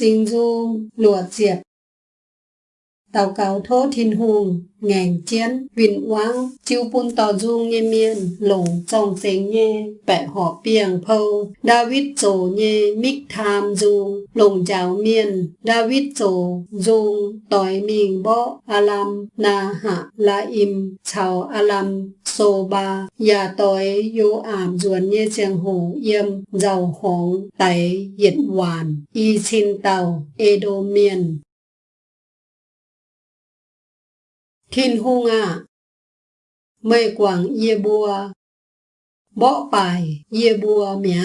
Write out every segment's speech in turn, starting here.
sinh du lùa diệp. Tàu cáo thố thiên hùng, ngàn chiến vinh quang, chiêu bun tò du nghe miên, lùng trong tiếng nghe bẻ họ biếng phâu, David dỗ nghe mít tham du lùng giáo miên, David dỗ du tỏi mình bó alam na hạ la im, chào alam so ba ya tỏi yo ảm duan nhê chàng hồ yêm giàu hóng tay yết hoàn y xin tàu edo miên thiên hung à mây quảng ye bùa bỏ bài ye bùa mẹ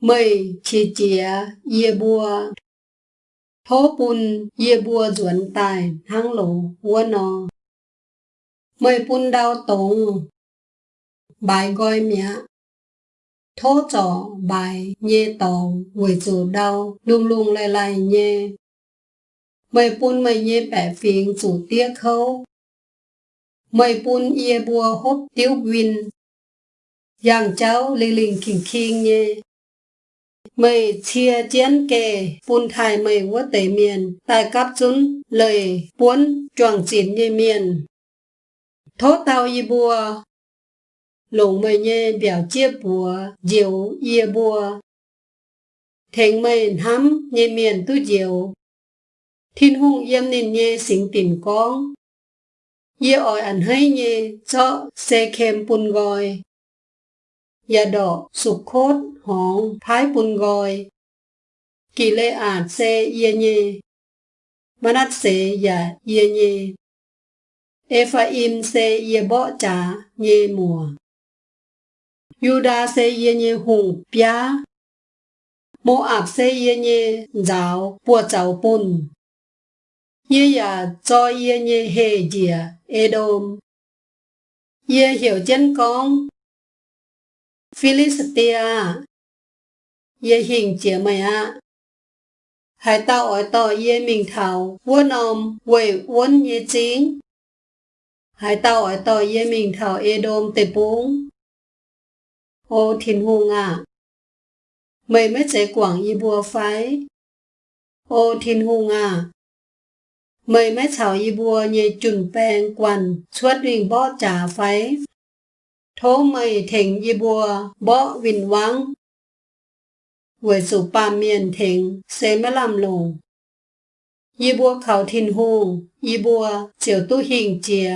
mây chi chia ye bùa thố bùn ye bùa duẩn tài hang lộ vua nò mười bún đau tùng. Bài gọi mẹ. Thố trò bài nhê tòng. Người chủ đau, lung lung lại lại nhê. Mày bún mày nhê bẻ phiền chủ tiếc khâu. Mày bún yê bùa hốt tiêu win yang cháu lì lình kinh kinh nhê. Mày chia chén kề bún thai mày quá tẩy miền. Tại cáp chúng lời buôn choàng chín như miền thốt tao y bùa. Lùng mày nhé biểu chia bùa diều y bùa. Thành mày hắm nhé miền tu diều thiên hung yếm nên nhé sinh tìm con. Y ỏi ảnh hay nhé cho xe kem bùn gọi ya đỏ sụp khốt hóng thái bùn gọi kỳ lệ ạt xe ye nhé manat se ya ye nhé Ephraim se ye bo cha ye mùa Yuda se ye nhé hùng pia Moab se ye nhé giáo bùa giáo bùn ye ya cho ye nye hề dìa Edom. Ye hiểu chân con. Philistia. Ye hình chĩa mày ạ. Hãy tạo ở tỏ ye mình thảo quân ông quầy quân ye chính. หายเต่าไอยต่อเย่หมิงเถาเอโดมเตปุ้งโอทินหูงะเมยไม่ใจกว่างอีบัวไฟ โอทินหูงะเมยไม่เฉาอีบัวเยจุนแปลงกวันชวดวิ่งบ่อจ่าไฟ โทเมยเถงอีบัวบ่อวินวังหวยสุปามเมียนเถงเซมะลำลงยีบัวเขาทินหูยีบัวเจียวตู้หิงเจีย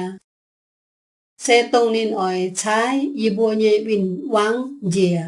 sẽ tông nên ỏi trái y bùa nhẹ bình vắng dìa.